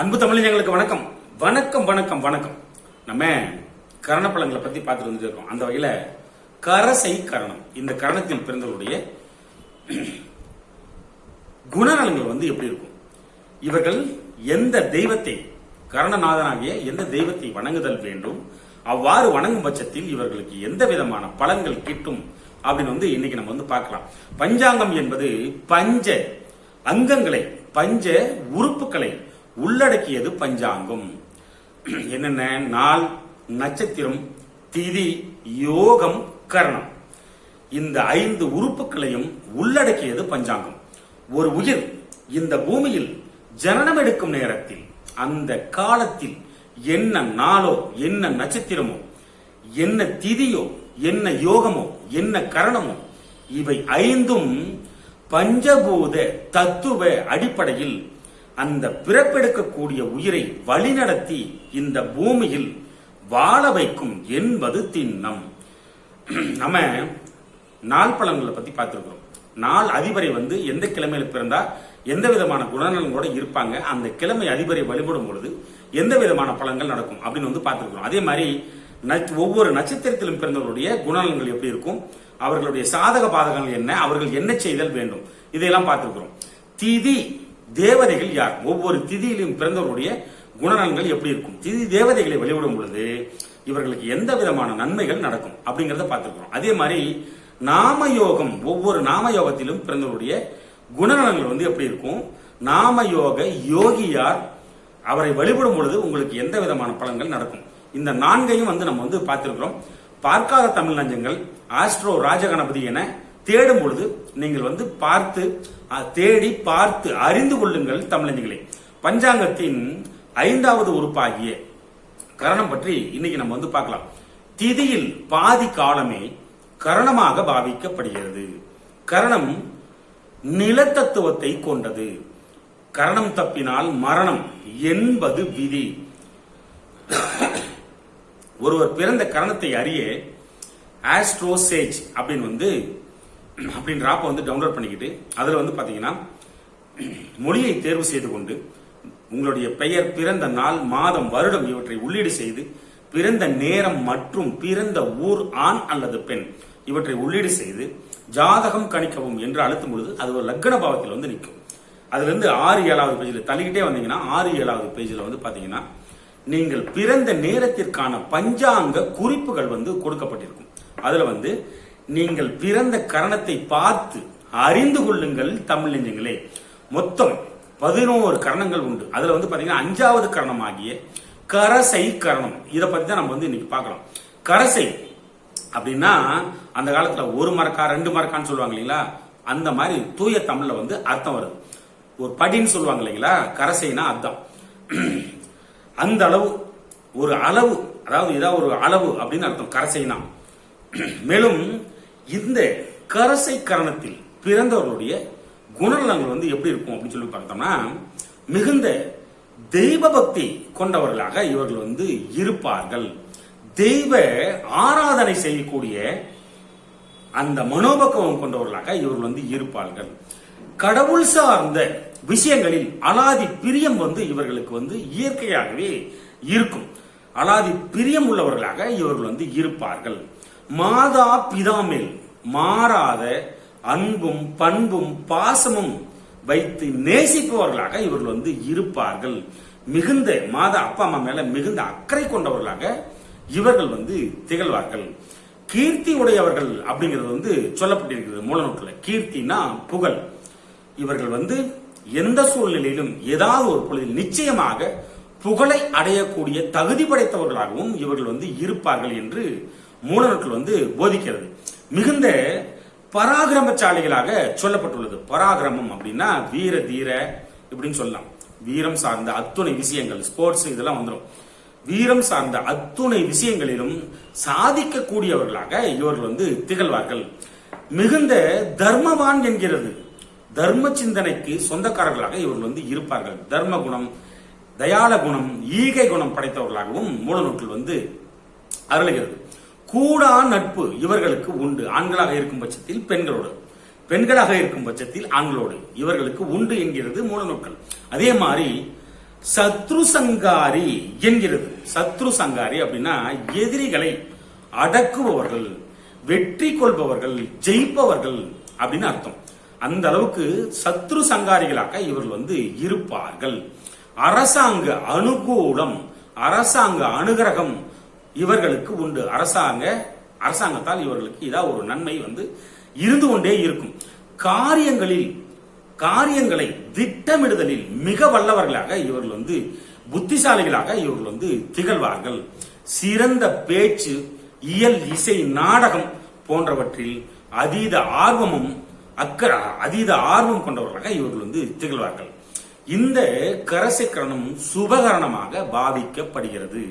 அன்பு தமிழர்களுக்கு வணக்கம். வணக்கம் வணக்கம் வணக்கம். நம்ம கரணப்பழங்களை பத்தி பார்த்துட்டு வந்துட்டு இருக்கோம் அந்த வகையில கரசை கரணம். இந்த கரணத்தில் பிறந்தவருடைய குணநலங்கள் வந்து எப்படி இருக்கும்? இவர்கள் எந்த தெய்வத்தை கரணநாதனாகிய எந்த தெய்வத்தை வணங்குதல் வேண்டும்? அவ்வாறு வணங்கும் பட்சத்தில் இவர்களுக்கு எந்த விதமான பலன்கள் கிட்டும்? அப்படின்னு வந்து இன்னைக்கு நம்ம வந்து பார்க்கலாம். பஞ்சாங்கம் என்பது பஞ்ச அங்கங்களை பஞ்ச உறுப்புகளை உள்ளடக்கியது பஞ்சாங்கம். என்னென்ன? நாள் நட்சத்திரம் திதி யோகம் கரணம். இந்த ஐந்து உறுப்புகளையும் உள்ளடக்கியது பஞ்சாங்கம். ஒரு உயிர் இந்த பூமியில் ஜனனம் எடுக்கும் நேரத்தில் அந்த காலத்தில் என்ன நாளோ என்ன நட்சத்திரமோ என்ன திதியோ என்ன யோகமோ என்ன கரணமோ இவை ஐந்தும் பஞ்சபூத தத்துவ அடிப்படையில் அந்த பிறப்பெடுக்கக்கூடிய உயிரை வழிநடத்தி இந்த பூமியில் வாழ வைக்கும் என்பது திண்ணம். நம்ம நாள் பலன்களை பத்தி பார்த்திருக்கிறோம். நாள் அதிபரை வந்து எந்த கிழமையில பிறந்தா எந்த விதமான குணநலங்களோட இருப்பாங்க அந்த கிழமை அதிபரை வழிபடும் பொழுது எந்த விதமான பலன்கள் நடக்கும் அப்படின்னு வந்து பார்த்திருக்கிறோம். அதே மாதிரி நட்ச- ஒவ்வொரு நட்சத்திரத்திலும் பிறந்தவருடைய குணநலங்கள் எப்படி இருக்கும் அவர்களுடைய சாதக பாதகங்கள் என்ன அவர்கள் என்ன செய்தல் வேண்டும் இதையெல்லாம் பார்த்திருக்கிறோம். திதி தேவதைகள் யார்? ஒவ்வொரு திதியிலும் பிறந்தவருடைய குணநலன்கள் எப்படி இருக்கும்? திதி தேவதைகளை வழிபடும் பொழுது இவர்களுக்கு எந்த விதமான நன்மைகள் நடக்கும்? அப்படிங்கறத பார்த்திருக்கிறோம். அதே மாதிரி நாமயோகம் ஒவ்வொரு நாமயோகத்திலும் பிறந்தவருடைய குணநலங்கள் வந்து எப்படி இருக்கும்? நாமயோக யோகியார் அவரை வழிபடும் பொழுது உங்களுக்கு எந்த விதமான பலன்கள் நடக்கும்? இந்த நான்கையும் வந்து நம்ம வந்து பார்த்திருக்கிறோம். பார்க்காத தமிழ் நஞ்சங்கள் ஆஸ்ட்ரோ ராஜகணபதி என தேடும் பொழுது நீங்கள் வந்து பார்த்து தேடி பார்த்து அறிந்து கொள்ளுங்கள் தமிழஞ்சங்களே பஞ்சாங்கத்தின் ஐந்தாவது உறுப்பாகிய கரணம் பற்றி இன்னைக்கு நம்ம வந்து பார்க்கலாம். திதியில் பாதி காலமே கரணமாக பாவிக்கப்படுகிறது. கரணம் நிலத்தத்துவத்தை கொண்டது. கரணம் தப்பினால் மரணம் என்பது விதி. ஒருவர் பிறந்த கரணத்தை அறிய ஆஸ்ட்ரோசேஜ் அப்படின்னு வந்து அப்படின்ற ஆப்பை வந்து டவுன்லோட் பண்ணிக்கிட்டு அதில் வந்து பார்த்தீங்கன்னா மொழியை தேர்வு செய்து கொண்டு உங்களுடைய பெயர் பிறந்த நாள் மாதம் வருடம் இவற்றை உள்ளீடு செய்து பிறந்த நேரம் மற்றும் பிறந்த ஊர் ஆண் அல்லது பெண் இவற்றை உள்ளீடு செய்து ஜாதகம் கணிக்கவும் என்று அழுத்தும் பொழுது அது ஒரு லக்ன பாவத்தில் வந்து நிற்கும். அதுலேருந்து ஆறு ஏழாவது பேஜில் தள்ளிக்கிட்டே வந்தீங்கன்னா ஆறு ஏழாவது பேஜில் வந்து பார்த்தீங்கன்னா நீங்கள் பிறந்த நேரத்திற்கான பஞ்சாங்க குறிப்புகள் வந்து கொடுக்கப்பட்டிருக்கும். அதில் வந்து நீங்கள் பிறந்த கரணத்தை பார்த்து அறிந்து கொள்ளுங்கள் தமிழ் நெஞ்சங்களே. மொத்தம் பதினோரு கரணங்கள் உண்டு. அதுல வந்து பாத்தீங்கன்னா அஞ்சாவது கரணமாகிய கரசை கரணம். இதை பத்தி தான் நம்ம வந்து இன்னைக்கு பார்க்கலாம். கரசை அப்படின்னா அந்த காலத்துல ஒரு மரக்கா ரெண்டு மரக்கான்னு சொல்லுவாங்க இல்லைங்களா? அந்த மாதிரி தூய தமிழ்ல வந்து அர்த்தம் வருது. ஒரு படின்னு சொல்லுவாங்க இல்லைங்களா? கரசைனா அர்த்தம். அந்த அளவு ஒரு அளவு அதாவது ஏதாவது ஒரு அளவு அப்படின்னு அர்த்தம். கரசைனா. மேலும் இந்த கரசை கரணத்தில் பிறந்தவர்களுடைய குணநலங்கள் வந்து எப்படி இருக்கும் அப்படின்னு சொல்லி பார்த்தோம்னா மிகுந்த தெய்வ பக்தி கொண்டவர்களாக இவர்கள் வந்து இருப்பார்கள். தெய்வ ஆராதனை செய்யக்கூடிய அந்த மனோபக்குவம் கொண்டவர்களாக இவர்கள் வந்து இருப்பார்கள். கடவுள் சார்ந்த விஷயங்களில் அலாதி பிரியம் வந்து இவர்களுக்கு வந்து இயற்கையாகவே இருக்கும். அலாதி பிரியம் உள்ளவர்களாக இவர்கள் வந்து இருப்பார்கள். மாதா பிதாமேல் மாறாத அன்பும் பண்பும் பாசமும் வைத்து நேசிப்பவர்களாக இவர்கள் வந்து இருப்பார்கள். மிகுந்த மாதா அப்பா அம்மா மேல மிகுந்த அக்கறை கொண்டவர்களாக இவர்கள் வந்து திகழ்வார்கள். கீர்த்தி உடையவர்கள் அப்படிங்கிறது வந்து சொல்லப்பட்டிருக்கிறது மூலநூற்றில் கீர்த்தினா புகழ். இவர்கள் வந்து எந்த சூழ்நிலையிலும் ஏதாவது ஒரு பொழுதில் நிச்சயமாக புகழை அடையக்கூடிய தகுதி படைத்தவர்களாகவும் இவர்கள் வந்து இருப்பார்கள் என்று மூலநூற்கள் வந்து போதிக்கிறது. மிகுந்த பராக்கிரமசாலிகளாக சொல்லப்பட்டுள்ளது. பராகிரமம் அப்படின்னா வீர தீர இப்படின்னு சொல்லலாம். வீரம் சார்ந்த அத்துணை விஷயங்கள் ஸ்போர்ட்ஸ் இதெல்லாம் வந்துடும் வீரம் சார்ந்த அத்துணை விஷயங்களிலும் சாதிக்கக்கூடியவர்களாக இவர்கள் வந்து திகழ்வார்கள். மிகுந்த தர்மவான் என்கிறது. தர்ம சிந்தனைக்கு சொந்தக்காரர்களாக இவர்கள் வந்து இருப்பார்கள். தர்ம குணம் தயால குணம் ஈகை குணம் படைத்தவர்களாகவும் மூலநூற்றில் வந்து அருளுகிறது. கூடா நட்பு இவர்களுக்கு உண்டு. ஆண்களாக இருக்கும் பட்சத்தில் பெண்களோடு. பெண்களாக இருக்கும் பட்சத்தில் ஆண்களோடு. இவர்களுக்கு உண்டு என்கிறது மூலநூல்கள் அதே மாதிரி சத்ரு சங்காரி என்கிறது. சத்ரு சங்காரி அப்படின்னா எதிரிகளை அடக்குபவர்கள் வெற்றி கொள்பவர்கள் ஜெயிப்பவர்கள் அப்படின்னு அர்த்தம். அந்த அளவுக்கு சத்ரு சங்காரிகளாக இவர்கள் வந்து இருப்பார்கள். அரசாங்க அனுகூலம் அரசாங்க அனுகிரகம் இவர்களுக்கு உண்டு. அரசாங்க அரசாங்கத்தால் இவர்களுக்கு இதாக ஒரு நன்மை வந்து இருந்து கொண்டே இருக்கும். காரியங்களில் காரியங்களை திட்டமிடுதலில் மிக வல்லவர்களாக இவர்கள் வந்து புத்திசாலிகளாக இவர்கள் வந்து திகழ்வார்கள். சிறந்த பேச்சு இயல் இசை நாடகம் போன்றவற்றில் அதீத ஆர்வமும் அக்கற அதீத ஆர்வம் கொண்டவர்களாக இவர்கள் வந்து திகழ்வார்கள். இந்த கரசிக்கரணம் சுபகரணமாக பாவிக்கப்படுகிறது.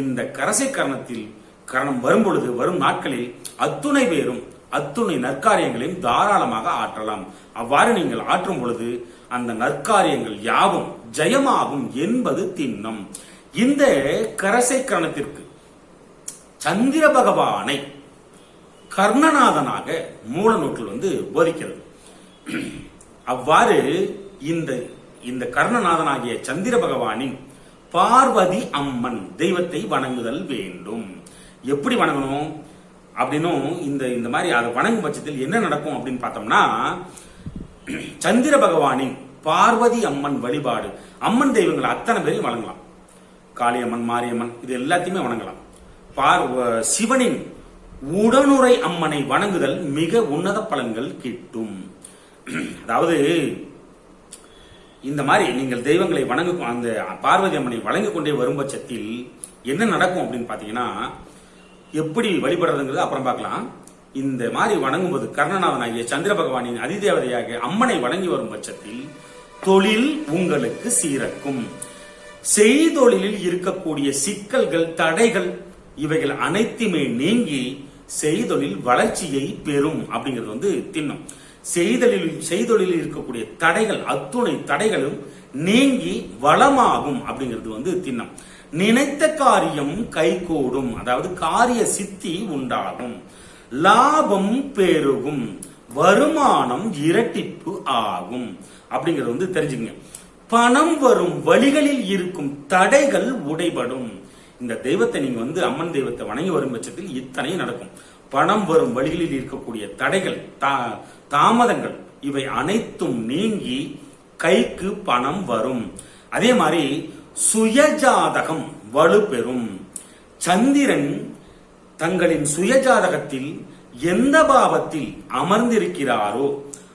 இந்த கரசை கரணத்தில் கரணம் வரும் பொழுது வரும் நாட்களில் அத்துணை பேரும் அத்துணை நற்காரியங்களையும் தாராளமாக ஆற்றலாம். அவ்வாறு நீங்கள் ஆற்றும் பொழுது அந்த நற்காரியங்கள் யாவும் ஜெயமாகும் என்பது திண்ணம். இந்த கரசை கரணத்திற்கு சந்திர பகவானை கர்ணநாதனாக மூல நூற்றில் வந்து போதிக்கிறது. அவ்வாறு இந்த இந்த கர்ணநாதனாகிய சந்திர பகவானின் பார்வதி அம்மன் தெய்வத்தை வணங்குதல் வேண்டும். எப்படி வணங்கணும்? அப்படின்னும் இந்த இந்த மாதிரி அதை வணங்கும் பட்சத்தில் என்ன நடக்கும் அப்படின்னு பார்த்தோம்னா சந்திர பகவானின் பார்வதி அம்மன் வழிபாடு. அம்மன் தெய்வங்களை அத்தனை பேரையும் வணங்கலாம். காளியம்மன் மாரியம்மன் இது எல்லாத்தையுமே வணங்கலாம். பார் சிவனின் உடனுரை அம்மனை வணங்குதல் மிக உன்னத பலன்கள் கிட்டும். அதாவது இந்த மாதிரி நீங்கள் தெய்வங்களை வணங்க அந்த பார்வதி அம்மனை வணங்கிக் கொண்டே வரும் பட்சத்தில் என்ன நடக்கும் அப்படின்னு பாத்தீங்கன்னா எப்படி வழிபடுறதுங்கிறது அப்புறம் பார்க்கலாம். இந்த மாதிரி வணங்கும்போது கர்ணநாதனாகிய சந்திர பகவானின் அதிதேவதையாக அம்மனை வணங்கி வரும் பட்சத்தில் தொழில் உங்களுக்கு சீரக்கும். செய்தொழிலில் இருக்கக்கூடிய சிக்கல்கள் தடைகள் இவைகள் அனைத்துமே நீங்கி செய்தொழில் வளர்ச்சியை பெறும் அப்படிங்கிறது வந்து திண்ணம். செய்தலிலும் செய்தொழிலில் இருக்கக்கூடிய தடைகள் அத்துணை தடைகளும் நீங்கி வளமாகும் அப்படிங்கிறது வந்து திண்ணம். நினைத்த காரியம் கைகூடும். அதாவது காரிய சித்தி உண்டாகும். லாபம் பெருகும். வருமானம் இரட்டிப்பு ஆகும். அப்படிங்கறது வந்து தெரிஞ்சுங்க பணம் வரும் வழிகளில் இருக்கும் தடைகள் உடைபடும். இந்த தெய்வத்தை நீங்க வந்து அம்மன் தெய்வத்தை வணங்கி வரும் பட்சத்தில் இத்தனை நடக்கும். பணம் வரும் வழிகளில் இருக்கக்கூடிய தடைகள் தா- தாமதங்கள் இவை அனைத்தும் நீங்கி கைக்கு பணம் வரும். அதே மாதிரி சுயஜாதகம் வலுப்பெறும். சந்திரன் தங்களின் சுயஜாதகத்தில் எந்த பாவத்தில் அமர்ந்திருக்கிறாரோ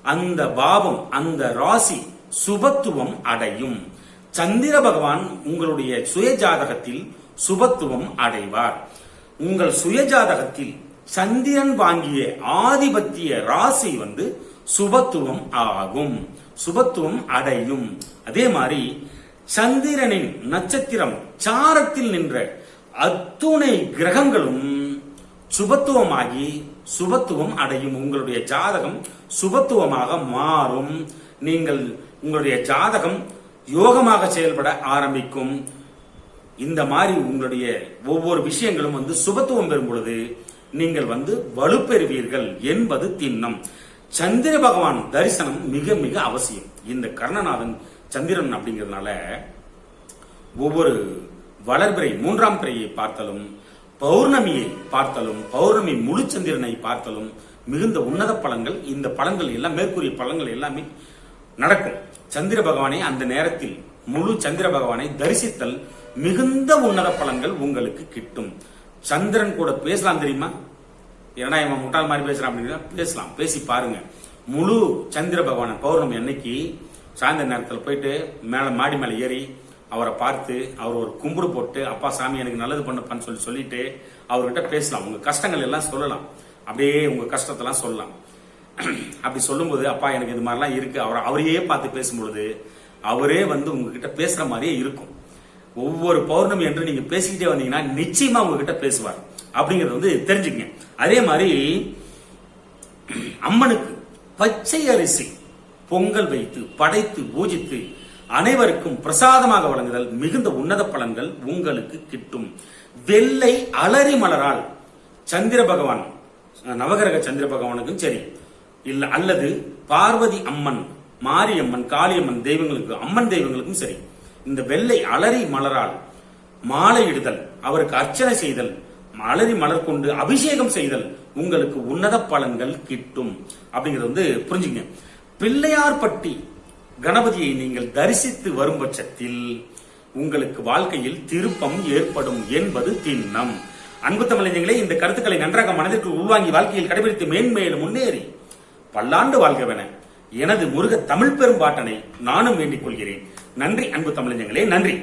அந்த பாவம் அந்த ராசி சுபத்துவம் அடையும். சந்திர பகவான் உங்களுடைய சுயஜாதகத்தில் சுபத்துவம் அடைவார். உங்கள் சுயஜாதகத்தில் சந்திரன் வாங்கிய ஆதிபத்திய ராசி வந்து சுபத்துவம் ஆகும். சுபத்துவம் அடையும். அதே மாதிரி சந்திரனின் நட்சத்திரம் சாரத்தில் நின்ற அத்துணை கிரகங்களும் சுபத்துவமாகி சுபத்துவம் அடையும். உங்களுடைய ஜாதகம் சுபத்துவமாக மாறும். நீங்கள் உங்களுடைய ஜாதகம் யோகமாக செயல்பட ஆரம்பிக்கும். இந்த மாதிரி உங்களுடைய ஒவ்வொரு விஷயங்களும் வந்து சுபத்துவம் பெறும் பொழுது நீங்கள் வந்து வலுப்பெறுவீர்கள் என்பது திண்ணம். சந்திர பகவான் தரிசனம் மிக மிக அவசியம். இந்த கர்ணநாதன் சந்திரன் அப்படிங்கிறதுனால ஒவ்வொரு வளர்பிறை மூன்றாம் பிறையை பார்த்தலும் பௌர்ணமியை பார்த்தலும் பௌர்ணமி முழு சந்திரனை பார்த்தலும் மிகுந்த உன்னத பழங்கள் இந்த பலன்கள் எல்லாம் மேற்கூறிய பலன்கள் எல்லாமே நடக்கும். சந்திர பகவானை அந்த நேரத்தில் முழு சந்திர பகவானை தரிசித்தல் மிகுந்த உன்னத பலன்கள் உங்களுக்கு கிட்டும். சந்திரன் கூட பேசலாம் தெரியுமா? ஏன்னா இவன் முட்டாள் மாதிரி பேசுறான் அப்படின்னா பேசலாம். பேசி பாருங்க. முழு சந்திர பகவான பௌர்ணமி அன்னைக்கு சாயந்தர நேரத்தில் போயிட்டு மேல மாடி மேலே ஏறி அவரை பார்த்து அவர் ஒரு கும்புடு போட்டு அப்பா சாமி எனக்கு நல்லது பண்ணப்பான்னு சொல்லி சொல்லிட்டு அவர்கிட்ட பேசலாம். உங்க கஷ்டங்கள் எல்லாம் சொல்லலாம். அப்படியே உங்க கஷ்டத்தெல்லாம் சொல்லலாம். அப்படி சொல்லும்போது அப்பா எனக்கு இது மாதிரிலாம் இருக்கு. அவர் அவரையே பார்த்து பேசும்பொழுது அவரே வந்து உங்ககிட்ட பேசுற மாதிரியே இருக்கும். ஒவ்வொரு பௌர்ணமி என்று நீங்க பேசிக்கிட்டே வந்தீங்கன்னா நிச்சயமா உங்ககிட்ட பேசுவார். அப்படிங்கறது வந்து தெரிஞ்சுக்கங்க. அதே மாதிரி அம்மனுக்கு பச்சை அரிசி பொங்கல் வைத்து படைத்து பூஜித்து அனைவருக்கும் பிரசாதமாக வழங்குதல் மிகுந்த உன்னத பலன்கள் உங்களுக்கு கிட்டும். வெள்ளை அலரி மலரால் சந்திர பகவான் நவகிரக சந்திர பகவானுக்கும் சரி. இல்ல அல்லது பார்வதி அம்மன் மாரியம்மன் காளியம்மன் தெய்வங்களுக்கு அம்மன் தெய்வங்களுக்கும் சரி. இந்த வெள்ளை அலரி மலரால் மாலையிடுதல் அவருக்கு அர்ச்சனை செய்தல் அலரி மலர் கொண்டு அபிஷேகம் செய்தல் உங்களுக்கு உன்னத பலன்கள் கிட்டும். அப்படிங்கறது வந்து புரிஞ்சுங்க. பிள்ளையார்பட்டி கணபதியை நீங்கள் தரிசித்து வரும் பட்சத்தில் உங்களுக்கு வாழ்க்கையில் திருப்பம் ஏற்படும் என்பது திண்ணம். அன்பு தமிழஞ்சங்களே இந்த கருத்துக்களை நன்றாக மனதிற்கு உள்வாங்கி வாழ்க்கையில் கடைபிடித்து மேன்மேலும் முன்னேறி பல்லாண்டு வாழ்கவென எனது முருக தமிழ் பெரும்பாட்டனை நானும் வேண்டிக் கொள்கிறேன். நன்றி அன்பு தமிழஞ்சங்களே நன்றி.